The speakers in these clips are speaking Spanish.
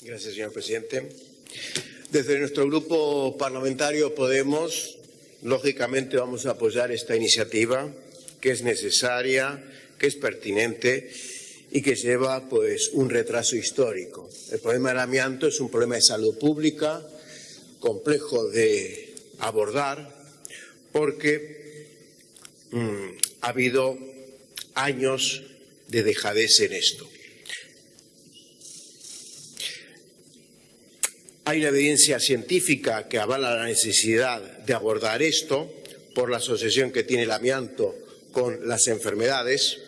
Gracias, señor presidente. Desde nuestro grupo parlamentario Podemos, lógicamente vamos a apoyar esta iniciativa que es necesaria, que es pertinente y que lleva pues un retraso histórico. El problema del amianto es un problema de salud pública complejo de abordar porque mm, ha habido años de dejadez en esto. Hay una evidencia científica que avala la necesidad de abordar esto por la asociación que tiene el amianto con las enfermedades,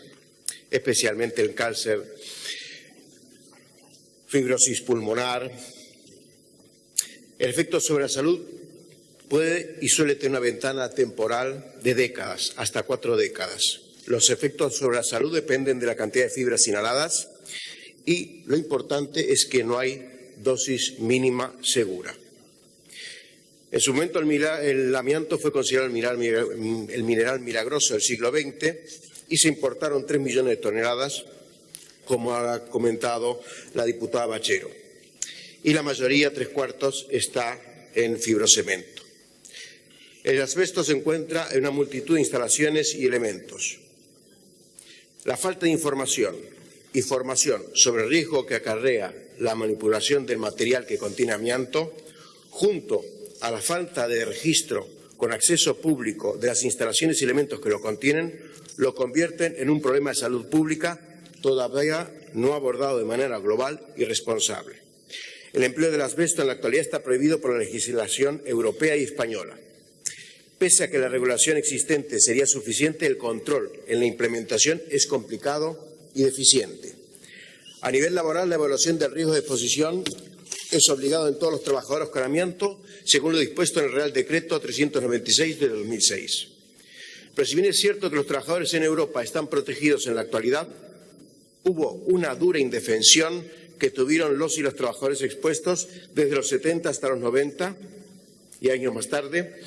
especialmente el cáncer, fibrosis pulmonar. El efecto sobre la salud puede y suele tener una ventana temporal de décadas, hasta cuatro décadas. Los efectos sobre la salud dependen de la cantidad de fibras inhaladas y lo importante es que no hay dosis mínima segura. En su momento el, amianto fue considerado el mineral, milagroso del siglo XX y se importaron 3 millones de toneladas, como ha comentado la diputada Bachero. Y la mayoría, tres cuartos, está en fibrocemento. El asbesto se encuentra en una multitud de instalaciones y elementos. La falta de información y formación sobre el riesgo que acarrea la manipulación del material que contiene amianto, junto a la falta de registro con acceso público de las instalaciones y elementos que lo contienen, lo convierten en un problema de salud pública todavía no abordado de manera global y responsable. El empleo del asbesto en la actualidad está prohibido por la legislación europea y española. Pese a que la regulación existente sería suficiente, el control en la implementación es complicado y deficiente. A nivel laboral, la evaluación del riesgo de exposición es obligado en todos los trabajadores con amianto, según lo dispuesto en el Real Decreto 396 de 2006. Pero si bien es cierto que los trabajadores en Europa están protegidos en la actualidad, hubo una dura indefensión que tuvieron los y los trabajadores expuestos desde los 70 hasta los 90 y años más tarde,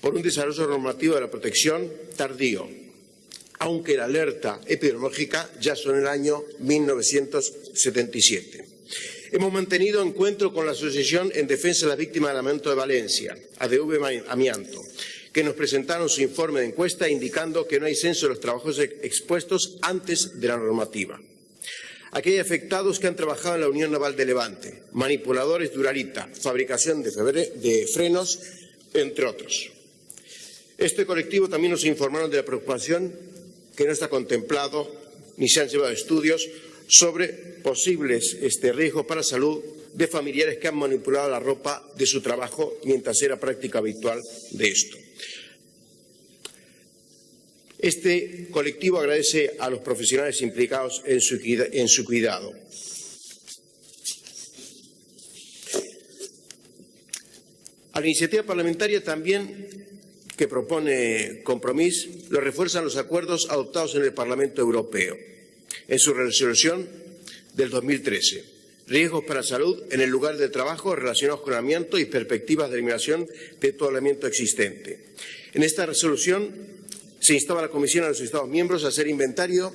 por un desarrollo normativo de la protección tardío, aunque la alerta epidemiológica ya son el año 1977. Hemos mantenido encuentro con la Asociación en Defensa de las Víctimas del Amianto de Valencia, ADV Amianto, que nos presentaron su informe de encuesta indicando que no hay censo de los trabajos expuestos antes de la normativa. Aquí hay afectados que han trabajado en la Unión Naval de Levante, manipuladores de fabricación de frenos, entre otros. Este colectivo también nos informaron de la preocupación que no está contemplado ni se han llevado estudios sobre posibles este, riesgos para salud de familiares que han manipulado la ropa de su trabajo mientras era práctica habitual de esto. Este colectivo agradece a los profesionales implicados en su cuidado. A la iniciativa parlamentaria también que propone Compromís lo refuerzan los acuerdos adoptados en el Parlamento Europeo en su resolución del 2013. Riesgos para la salud en el lugar de trabajo relacionados con el amianto y perspectivas de eliminación de todo el amianto existente. En esta resolución se instaba a la Comisión a los Estados miembros a hacer inventario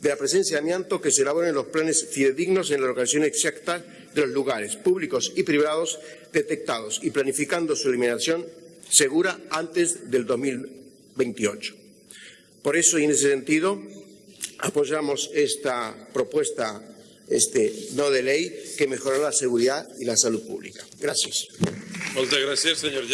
de la presencia de amianto que se elaboren los planes fidedignos en la localización exacta de los lugares públicos y privados detectados y planificando su eliminación segura antes del 2028. Por eso, y en ese sentido, apoyamos esta propuesta este, no de ley que mejorará la seguridad y la salud pública. Gracias. Muchas gracias, señor